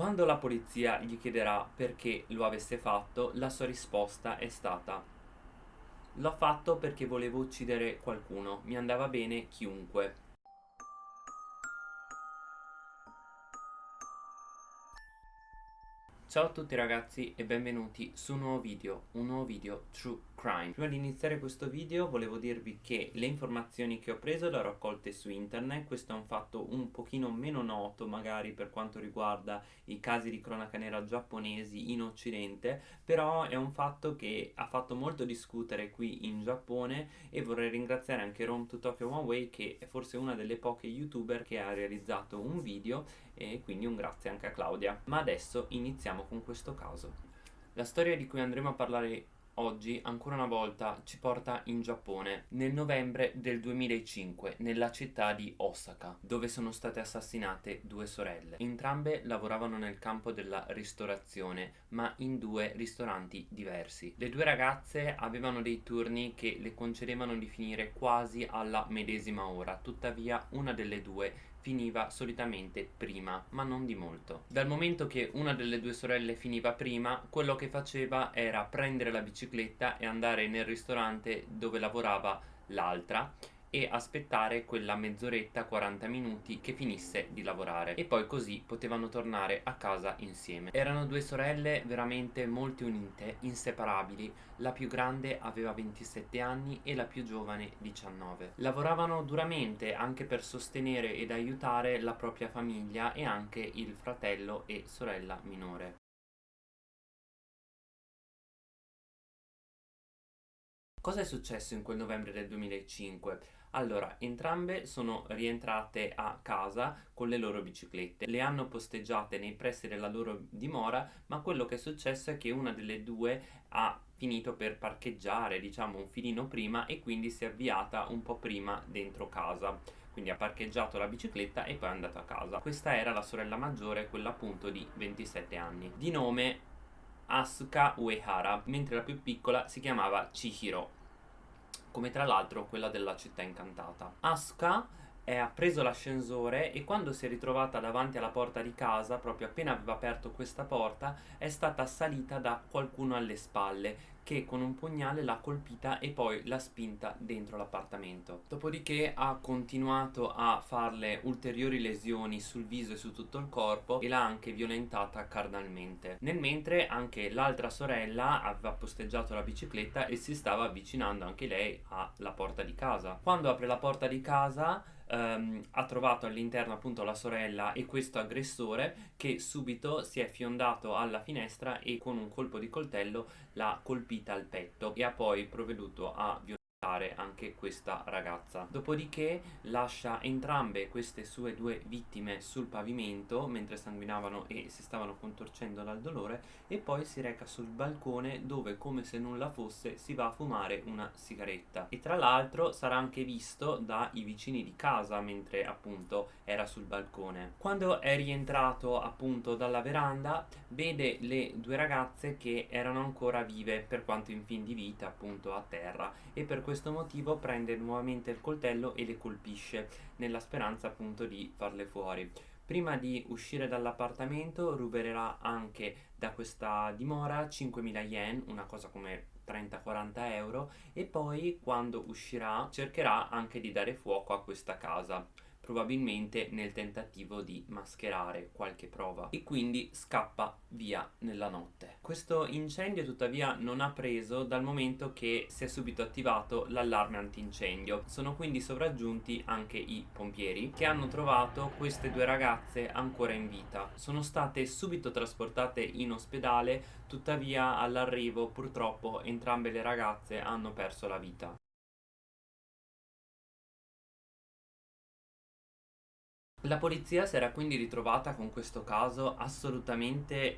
Quando la polizia gli chiederà perché lo avesse fatto, la sua risposta è stata L'ho fatto perché volevo uccidere qualcuno, mi andava bene chiunque. Ciao a tutti ragazzi e benvenuti su un nuovo video, un nuovo video True Crime. Prima di iniziare questo video volevo dirvi che le informazioni che ho preso le ho raccolte su internet, questo è un fatto un pochino meno noto magari per quanto riguarda i casi di cronaca nera giapponesi in occidente, però è un fatto che ha fatto molto discutere qui in Giappone e vorrei ringraziare anche Rome to Tokyo One Way che è forse una delle poche youtuber che ha realizzato un video e quindi un grazie anche a Claudia. Ma adesso iniziamo con questo caso. La storia di cui andremo a parlare oggi ancora una volta ci porta in Giappone nel novembre del 2005 nella città di Osaka dove sono state assassinate due sorelle. Entrambe lavoravano nel campo della ristorazione ma in due ristoranti diversi. Le due ragazze avevano dei turni che le concedevano di finire quasi alla medesima ora tuttavia una delle due finiva solitamente prima, ma non di molto. Dal momento che una delle due sorelle finiva prima, quello che faceva era prendere la bicicletta e andare nel ristorante dove lavorava l'altra e aspettare quella mezz'oretta 40 minuti che finisse di lavorare. E poi così potevano tornare a casa insieme. Erano due sorelle veramente molto unite inseparabili. La più grande aveva 27 anni e la più giovane 19 lavoravano duramente anche per sostenere ed aiutare la propria famiglia e anche il fratello e sorella minore. Cosa è successo in quel novembre del 2005? Allora, entrambe sono rientrate a casa con le loro biciclette, le hanno posteggiate nei pressi della loro dimora, ma quello che è successo è che una delle due ha finito per parcheggiare, diciamo, un filino prima e quindi si è avviata un po' prima dentro casa. Quindi ha parcheggiato la bicicletta e poi è andato a casa. Questa era la sorella maggiore, quella appunto di 27 anni, di nome Asuka Uehara, mentre la più piccola si chiamava Chihiro come tra l'altro quella della città incantata. Asuka ha preso l'ascensore e quando si è ritrovata davanti alla porta di casa, proprio appena aveva aperto questa porta, è stata assalita da qualcuno alle spalle che con un pugnale l'ha colpita e poi l'ha spinta dentro l'appartamento. Dopodiché ha continuato a farle ulteriori lesioni sul viso e su tutto il corpo e l'ha anche violentata carnalmente. Nel mentre anche l'altra sorella aveva posteggiato la bicicletta e si stava avvicinando anche lei alla porta di casa. Quando apre la porta di casa Um, ha trovato all'interno appunto la sorella e questo aggressore che subito si è fiondato alla finestra e con un colpo di coltello l'ha colpita al petto e ha poi provveduto a violare anche questa ragazza. Dopodiché lascia entrambe queste sue due vittime sul pavimento mentre sanguinavano e si stavano contorcendo dal dolore e poi si reca sul balcone dove come se nulla fosse si va a fumare una sigaretta. E tra l'altro sarà anche visto dai vicini di casa mentre appunto era sul balcone. Quando è rientrato appunto dalla veranda vede le due ragazze che erano ancora vive per quanto in fin di vita appunto a terra e per questo motivo prende nuovamente il coltello e le colpisce nella speranza appunto di farle fuori. Prima di uscire dall'appartamento ruberà anche da questa dimora 5.000 yen una cosa come 30-40 euro e poi quando uscirà cercherà anche di dare fuoco a questa casa probabilmente nel tentativo di mascherare qualche prova e quindi scappa via nella notte. Questo incendio tuttavia non ha preso dal momento che si è subito attivato l'allarme antincendio. Sono quindi sovraggiunti anche i pompieri che hanno trovato queste due ragazze ancora in vita. Sono state subito trasportate in ospedale, tuttavia all'arrivo purtroppo entrambe le ragazze hanno perso la vita. La polizia si era quindi ritrovata con questo caso assolutamente,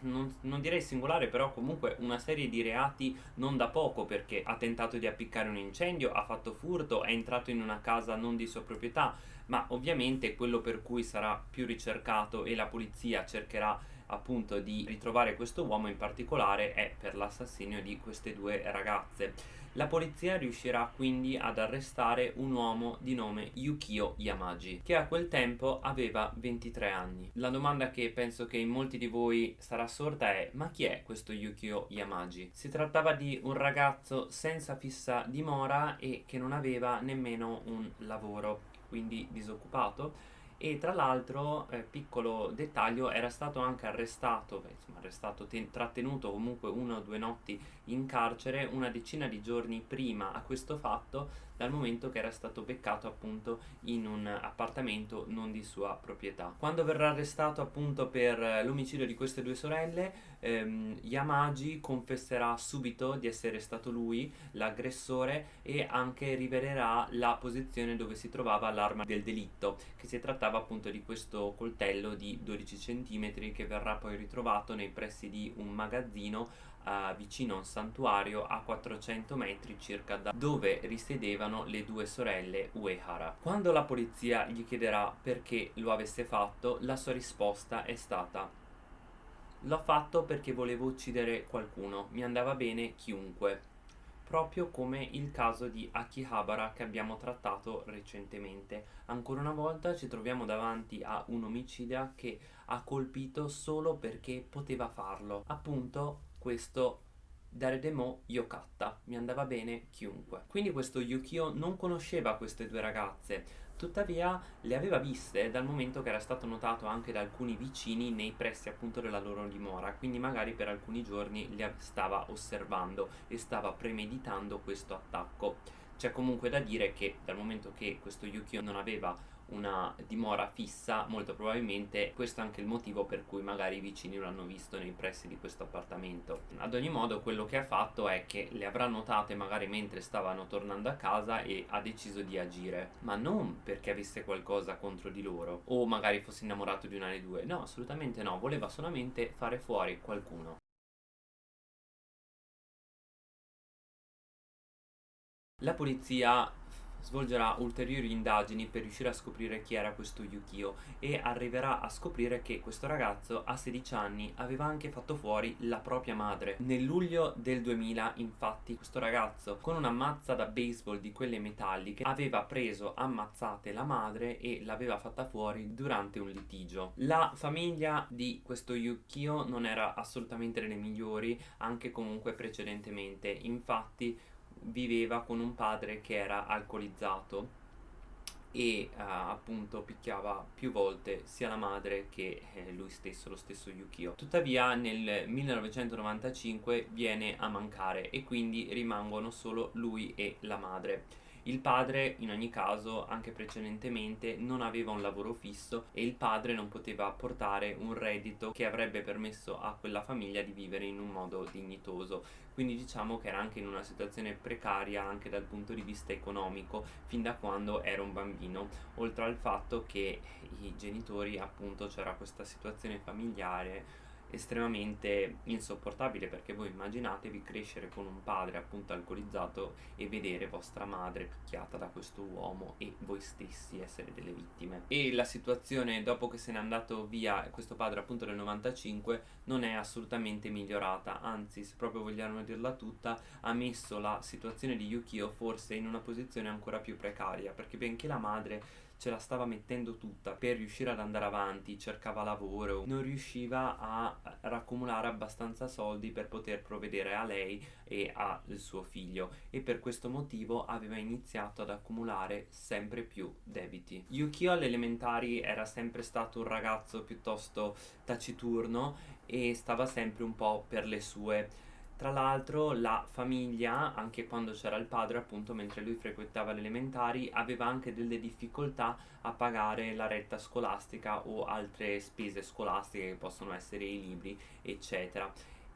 non, non, direi singolare, però comunque una serie di reati non da poco perché ha tentato di appiccare un incendio, ha fatto furto, è entrato in una casa non di sua proprietà, ma ovviamente quello per cui sarà più ricercato e la polizia cercherà appunto di ritrovare questo uomo in particolare è per l'assassinio di queste due ragazze. La polizia riuscirà quindi ad arrestare un uomo di nome Yukio Yamagi, che a quel tempo aveva 23 anni. La domanda che penso che in molti di voi sarà sorta è ma chi è questo Yukio Yamagi? Si trattava di un ragazzo senza fissa dimora e che non aveva nemmeno un lavoro, quindi disoccupato e tra l'altro, eh, piccolo dettaglio, era stato anche arrestato, insomma arrestato, ten- trattenuto comunque una o due notti in carcere una decina di giorni prima a questo fatto dal momento che era stato beccato appunto in un appartamento non di sua proprietà. Quando verrà arrestato appunto per l'omicidio di queste due sorelle, ehm, Yamagi confesserà subito di essere stato lui l'aggressore e anche rivelerà la posizione dove si trovava l'arma del delitto, che si trattava appunto di questo coltello di 12 cm che verrà poi ritrovato nei pressi di un magazzino vicino a un santuario a 400 metri circa da dove risiedevano le due sorelle Uehara. Quando la polizia gli chiederà perché lo avesse fatto, la sua risposta è stata L'ho fatto perché volevo uccidere qualcuno, mi andava bene chiunque proprio come il caso di Akihabara che abbiamo trattato recentemente. Ancora una volta ci troviamo davanti a un omicida che ha colpito solo perché poteva farlo. Appunto questo Daredemo Yokata, mi andava bene chiunque. Quindi questo Yukio non conosceva queste due ragazze, tuttavia le aveva viste dal momento che era stato notato anche da alcuni vicini nei pressi appunto della loro dimora, quindi magari per alcuni giorni le stava osservando e stava premeditando questo attacco. C'è comunque da dire che dal momento che questo Yukio non aveva una dimora fissa, molto probabilmente questo è anche il motivo per cui magari i vicini lo hanno visto nei pressi di questo appartamento. Ad ogni modo quello che ha fatto è che le avrà notate magari mentre stavano tornando a casa e ha deciso di agire, ma non perché avesse qualcosa contro di loro o magari fosse innamorato di una delle due, no, assolutamente no, voleva solamente fare fuori qualcuno. La polizia svolgerà ulteriori indagini per riuscire a scoprire chi era questo Yukio e arriverà a scoprire che questo ragazzo a 16 anni aveva anche fatto fuori la propria madre. Nel luglio del 2000 infatti questo ragazzo con una mazza da baseball di quelle metalliche aveva preso ammazzate la madre e l'aveva fatta fuori durante un litigio. La famiglia di questo Yukio non era assolutamente delle migliori anche comunque precedentemente infatti viveva con un padre che era alcolizzato e uh, appunto picchiava più volte sia la madre che eh, lui stesso, lo stesso Yukio. Tuttavia nel 1995 viene a mancare e quindi rimangono solo lui e la madre. Il padre, in ogni caso, anche precedentemente, non aveva un lavoro fisso e il padre non poteva portare un reddito che avrebbe permesso a quella famiglia di vivere in un modo dignitoso. Quindi diciamo che era anche in una situazione precaria anche dal punto di vista economico fin da quando era un bambino, oltre al fatto che i genitori appunto c'era questa situazione familiare estremamente insopportabile perché voi immaginatevi crescere con un padre appunto alcolizzato e vedere vostra madre picchiata da questo uomo e voi stessi essere delle vittime. E la situazione dopo che se n'è andato via questo padre appunto nel 95 non è assolutamente migliorata. Anzi se proprio vogliamo dirla tutta ha messo la situazione di Yukio forse in una posizione ancora più precaria perché benché la madre ce la stava mettendo tutta per riuscire ad andare avanti, cercava lavoro, non riusciva a raccumulare abbastanza soldi per poter provvedere a lei e al suo figlio e per questo motivo aveva iniziato ad accumulare sempre più debiti. Yukio alle elementari era sempre stato un ragazzo piuttosto taciturno e stava sempre un po' per le sue tra l'altro la famiglia, anche quando c'era il padre, appunto, mentre lui frequentava le elementari, aveva anche delle difficoltà a pagare la retta scolastica o altre spese scolastiche che possono essere i libri, eccetera.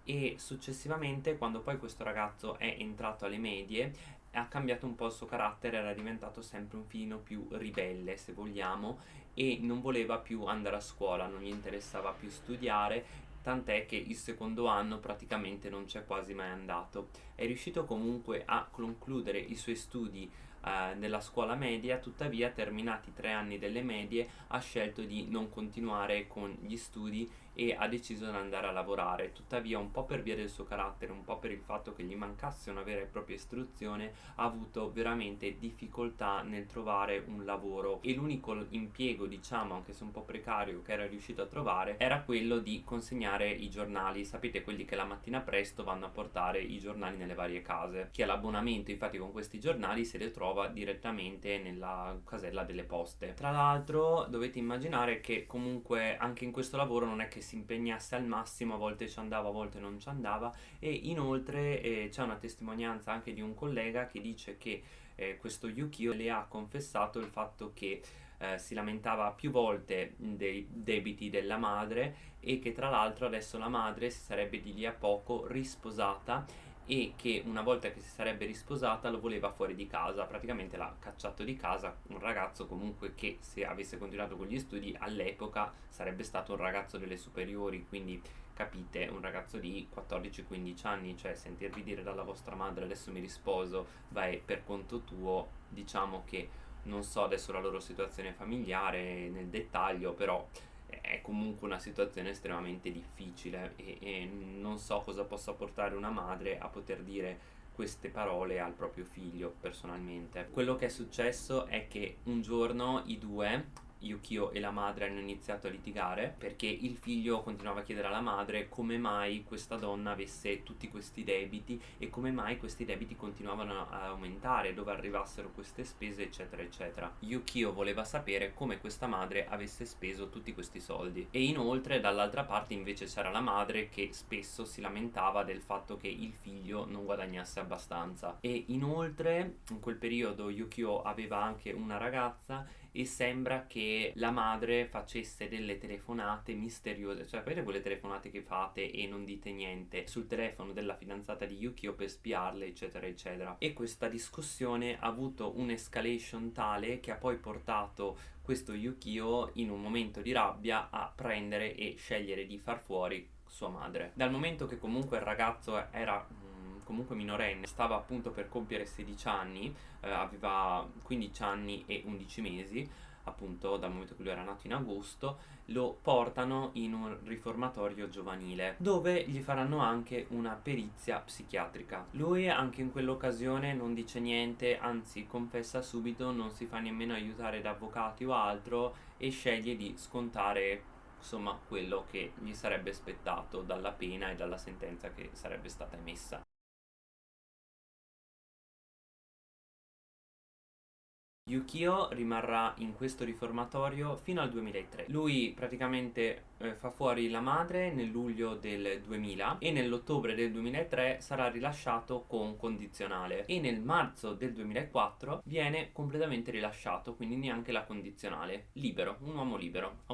E successivamente, quando poi questo ragazzo è entrato alle medie, ha cambiato un po' il suo carattere, era diventato sempre un filino più ribelle, se vogliamo, e non voleva più andare a scuola, non gli interessava più studiare tant'è che il secondo anno praticamente non c'è quasi mai andato. È riuscito comunque a concludere i suoi studi eh, della scuola media, tuttavia terminati tre anni delle medie ha scelto di non continuare con gli studi e ha deciso di andare a lavorare. Tuttavia, un po' per via del suo carattere, un po' per il fatto che gli mancasse una vera e propria istruzione, ha avuto veramente difficoltà nel trovare un lavoro e l'unico impiego, diciamo, anche se un po' precario, che era riuscito a trovare era quello di consegnare i giornali. Sapete quelli che la mattina presto vanno a portare i giornali nelle varie case. Chi ha l'abbonamento, infatti, con questi giornali se li trova direttamente nella casella delle poste. Tra l'altro, dovete immaginare che comunque anche in questo lavoro non è che si impegnasse al massimo, a volte ci andava, a volte non ci andava. E inoltre eh, c'è una testimonianza anche di un collega che dice che eh, questo Yukio le ha confessato il fatto che eh, si lamentava più volte dei debiti della madre e che tra l'altro adesso la madre si sarebbe di lì a poco risposata e che una volta che si sarebbe risposata lo voleva fuori di casa, praticamente l'ha cacciato di casa, un ragazzo comunque che se avesse continuato con gli studi all'epoca sarebbe stato un ragazzo delle superiori, quindi capite, un ragazzo di 14-15 anni, cioè sentirvi dire dalla vostra madre adesso mi risposo, vai per conto tuo, diciamo che non so adesso la loro situazione familiare nel dettaglio, però è comunque una situazione estremamente difficile e, e, non so cosa possa portare una madre a poter dire queste parole al proprio figlio personalmente. Quello che è successo è che un giorno i due Yukio e la madre hanno iniziato a litigare perché il figlio continuava a chiedere alla madre come mai questa donna avesse tutti questi debiti e come mai questi debiti continuavano a aumentare, dove arrivassero queste spese eccetera eccetera. Yukio voleva sapere come questa madre avesse speso tutti questi soldi e inoltre dall'altra parte invece c'era la madre che spesso si lamentava del fatto che il figlio non guadagnasse abbastanza e inoltre in quel periodo Yukio aveva anche una ragazza e sembra che la madre facesse delle telefonate misteriose, cioè sapete quelle telefonate che fate e non dite niente sul telefono della fidanzata di Yukio per spiarle eccetera eccetera e questa discussione ha avuto un'escalation tale che ha poi portato questo Yukio in un momento di rabbia a prendere e scegliere di far fuori sua madre. Dal momento che comunque il ragazzo era comunque minorenne, stava appunto per compiere 16 anni, eh, aveva 15 anni e 11 mesi, appunto dal momento che lui era nato in agosto, lo portano in un riformatorio giovanile dove gli faranno anche una perizia psichiatrica. Lui anche in quell'occasione non dice niente, anzi confessa subito, non si fa nemmeno aiutare da avvocati o altro e sceglie di scontare insomma quello che gli sarebbe aspettato dalla pena e dalla sentenza che sarebbe stata emessa. Yukio rimarrà in questo riformatorio fino al 2003. Lui praticamente eh, fa fuori la madre nel luglio del 2000 e nell'ottobre del 2003 sarà rilasciato con condizionale e nel marzo del 2004 viene completamente rilasciato, quindi neanche la condizionale, libero, un uomo libero,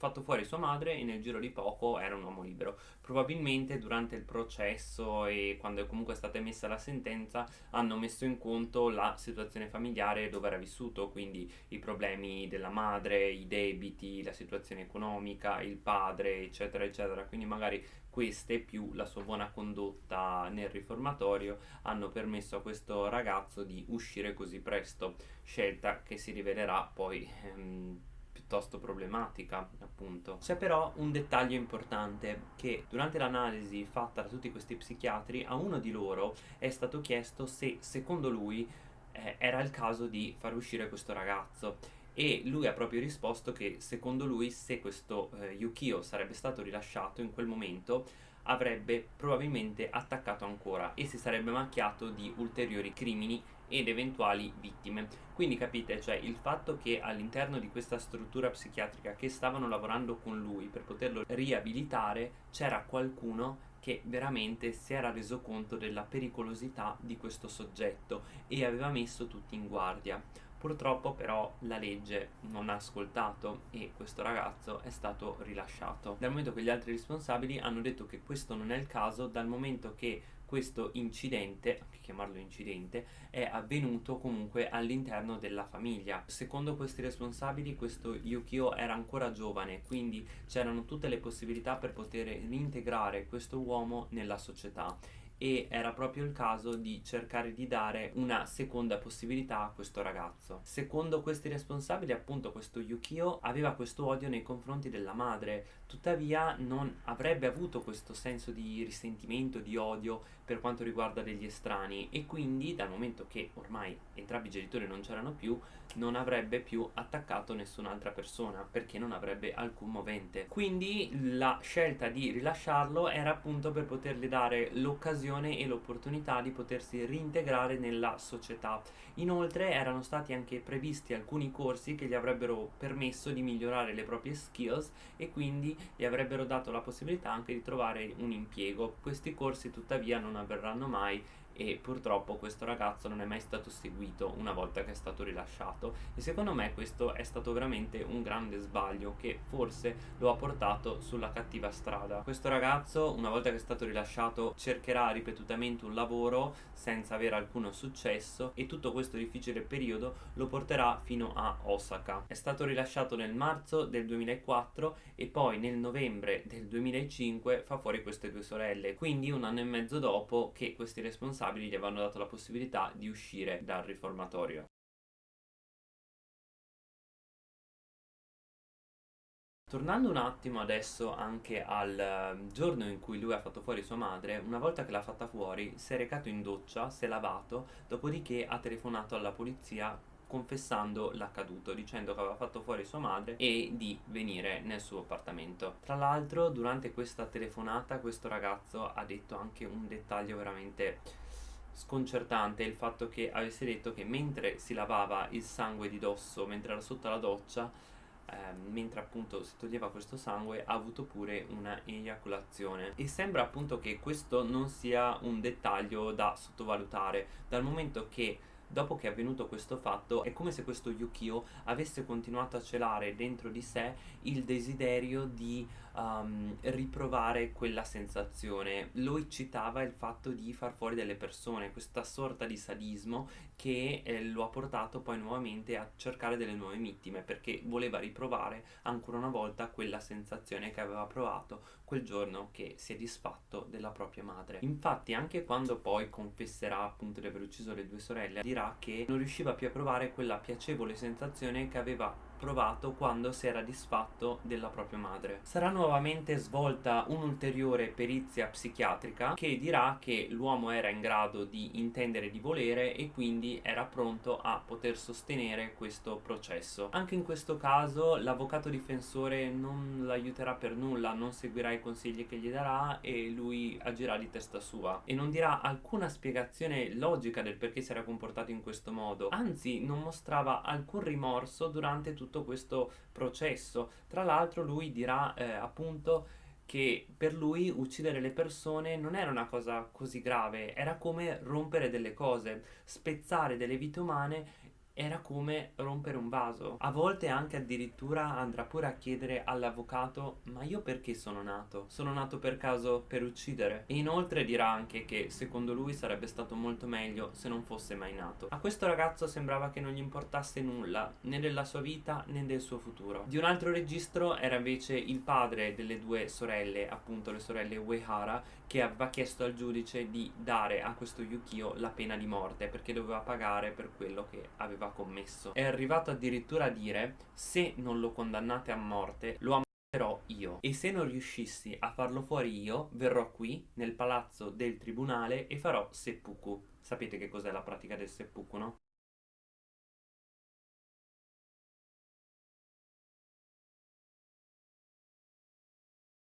fatto fuori sua madre e nel giro di poco era un uomo libero. Probabilmente durante il processo e quando è comunque stata emessa la sentenza hanno messo in conto la situazione familiare dove era vissuto, quindi i problemi della madre, i debiti, la situazione economica, il padre, eccetera, eccetera. Quindi magari queste più la sua buona condotta nel riformatorio hanno permesso a questo ragazzo di uscire così presto, scelta che si rivelerà poi ehm, piuttosto problematica appunto. C'è però un dettaglio importante che durante l'analisi fatta da tutti questi psichiatri a uno di loro è stato chiesto se secondo lui eh, era il caso di far uscire questo ragazzo. E lui ha proprio risposto che secondo lui se questo eh, Yukio sarebbe stato rilasciato in quel momento avrebbe probabilmente attaccato ancora e si sarebbe macchiato di ulteriori crimini ed eventuali vittime. Quindi capite, cioè il fatto che all'interno di questa struttura psichiatrica che stavano lavorando con lui per poterlo riabilitare c'era qualcuno che veramente si era reso conto della pericolosità di questo soggetto e aveva messo tutti in guardia. Purtroppo però la legge non ha ascoltato e questo ragazzo è stato rilasciato. Dal momento che gli altri responsabili hanno detto che questo non è il caso, dal momento che questo incidente, anche chiamarlo incidente, è avvenuto comunque all'interno della famiglia. Secondo questi responsabili questo Yukio era ancora giovane, quindi c'erano tutte le possibilità per poter reintegrare questo uomo nella società e era proprio il caso di cercare di dare una seconda possibilità a questo ragazzo. Secondo questi responsabili, appunto, questo Yukio aveva questo odio nei confronti della madre, tuttavia non avrebbe avuto questo senso di risentimento, di odio per quanto riguarda degli estranei e quindi dal momento che ormai entrambi i genitori non c'erano più, non avrebbe più attaccato nessun'altra persona perché non avrebbe alcun movente. Quindi la scelta di rilasciarlo era appunto per potergli dare l'occasione e l'opportunità di potersi reintegrare nella società. Inoltre erano stati anche previsti alcuni corsi che gli avrebbero permesso di migliorare le proprie skills e quindi gli avrebbero dato la possibilità anche di trovare un impiego. Questi corsi tuttavia non avverranno mai e purtroppo questo ragazzo non è mai stato seguito una volta che è stato rilasciato e secondo me questo è stato veramente un grande sbaglio che forse lo ha portato sulla cattiva strada. Questo ragazzo una volta che è stato rilasciato cercherà ripetutamente un lavoro senza avere alcuno successo e tutto questo difficile periodo lo porterà fino a Osaka. È stato rilasciato nel marzo del 2004 e poi nel novembre del 2005 fa fuori queste due sorelle, quindi un anno e mezzo dopo che questi responsabili responsabili gli avevano dato la possibilità di uscire dal riformatorio. Tornando un attimo adesso anche al ehm, giorno in cui lui ha fatto fuori sua madre, una volta che l'ha fatta fuori si è recato in doccia, si è lavato, dopodiché ha telefonato alla polizia confessando l'accaduto, dicendo che aveva fatto fuori sua madre e di venire nel suo appartamento. Tra l'altro durante questa telefonata questo ragazzo ha detto anche un dettaglio veramente sconcertante il fatto che avesse detto che mentre si lavava il sangue di dosso, mentre era sotto la doccia, eh, mentre appunto si toglieva questo sangue, ha avuto pure una eiaculazione. E sembra appunto che questo non sia un dettaglio da sottovalutare, dal momento che dopo che è avvenuto questo fatto è come se questo Yukio avesse continuato a celare dentro di sé il desiderio di um, riprovare quella sensazione. Lo eccitava il fatto di far fuori delle persone questa sorta di sadismo che eh, lo ha portato poi nuovamente a cercare delle nuove vittime perché voleva riprovare ancora una volta quella sensazione che aveva provato quel giorno che si è disfatto della propria madre. Infatti anche quando poi confesserà appunto di aver ucciso le due sorelle dirà che non riusciva più a provare quella piacevole sensazione che aveva provato quando si era disfatto della propria madre. Sarà nuovamente svolta un'ulteriore perizia psichiatrica che dirà che l'uomo era in grado di intendere di volere e quindi era pronto a poter sostenere questo processo. Anche in questo caso l'avvocato difensore non l'aiuterà per nulla, non seguirà i consigli che gli darà e lui agirà di testa sua e non dirà alcuna spiegazione logica del perché si era comportato in questo modo, anzi non mostrava alcun rimorso durante tutto tutto questo processo. Tra l'altro lui dirà eh, appunto che per lui uccidere le persone non era una cosa così grave, era come rompere delle cose, spezzare delle vite umane era come rompere un vaso. A volte anche addirittura andrà pure a chiedere all'avvocato ma io perché sono nato? Sono nato per caso per uccidere? E inoltre dirà anche che secondo lui sarebbe stato molto meglio se non fosse mai nato. A questo ragazzo sembrava che non gli importasse nulla, né della sua vita né del suo futuro. Di un altro registro era invece il padre delle due sorelle, appunto le sorelle Uehara, che aveva chiesto al giudice di dare a questo Yukio la pena di morte perché doveva pagare per quello che aveva commesso. È arrivato addirittura a dire se non lo condannate a morte lo ammazzerò io e se non riuscissi a farlo fuori io verrò qui nel palazzo del tribunale e farò seppuku. Sapete che cos'è la pratica del seppuku, no?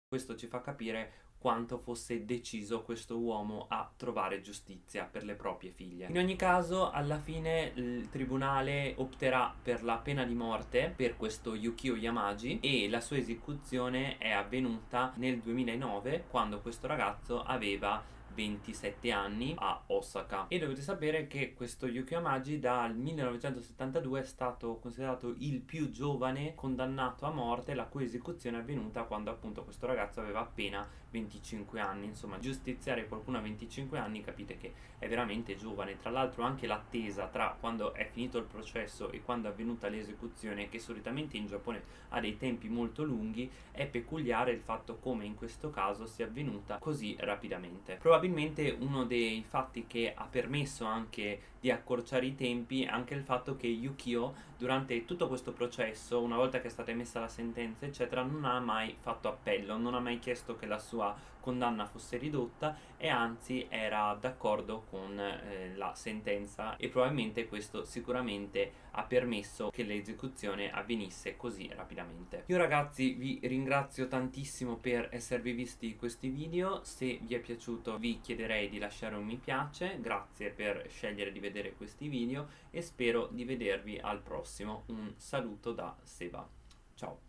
Questo ci fa capire quanto fosse deciso questo uomo a trovare giustizia per le proprie figlie. In ogni caso, alla fine il tribunale opterà per la pena di morte per questo Yukio Yamagi e la sua esecuzione è avvenuta nel 2009 quando questo ragazzo aveva 27 anni a Osaka. E dovete sapere che questo Yukio Yamagi dal 1972 è stato considerato il più giovane condannato a morte la cui esecuzione è avvenuta quando appunto questo ragazzo aveva appena 27 25 anni, insomma giustiziare qualcuno a 25 anni capite che è veramente giovane, tra l'altro anche l'attesa tra quando è finito il processo e quando è avvenuta l'esecuzione che solitamente in Giappone ha dei tempi molto lunghi è peculiare il fatto come in questo caso sia avvenuta così rapidamente. Probabilmente uno dei fatti che ha permesso anche di accorciare i tempi è anche il fatto che Yukio durante tutto questo processo, una volta che è stata emessa la sentenza eccetera, non ha mai fatto appello, non ha mai chiesto che la sua condanna fosse ridotta e anzi era d'accordo con eh, la sentenza e probabilmente questo sicuramente ha permesso che l'esecuzione avvenisse così rapidamente. Io ragazzi vi ringrazio tantissimo per esservi visti questi video, se vi è piaciuto vi chiederei di lasciare un mi piace, grazie per scegliere di vedere questi video e spero di vedervi al prossimo. Un saluto da Seba. Ciao!